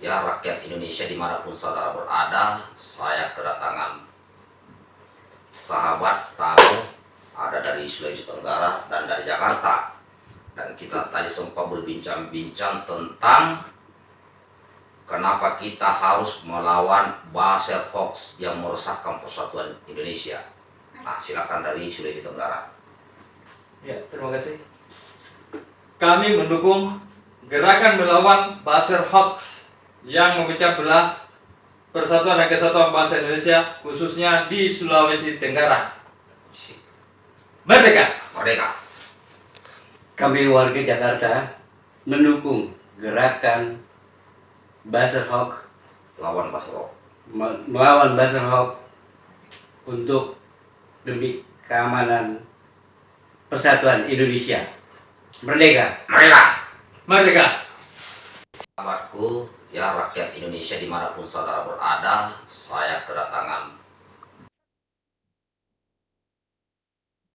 Ya rakyat Indonesia di mana pun saudara berada, saya kedatangan sahabat tamu ada dari Sulawesi Tenggara dan dari Jakarta. Dan kita tadi sempat berbincang-bincang tentang kenapa kita harus melawan Basel Hoax yang merusakkan persatuan Indonesia. Nah, silakan dari Sulawesi Tenggara. Ya, terima kasih. Kami mendukung gerakan melawan Basel Hoax yang memecah belah persatuan dan kesatuan bangsa Indonesia khususnya di Sulawesi Tenggara. Merdeka! Merdeka. Kami warga Jakarta mendukung gerakan Basel Hoax Lawan Basel Hoax. me- melawan Basel Hoax untuk demi keamanan persatuan Indonesia. Merdeka! Merdeka. Merdeka! Sahabatku, ya rakyat Indonesia di mana pun saudara berada, saya kedatangan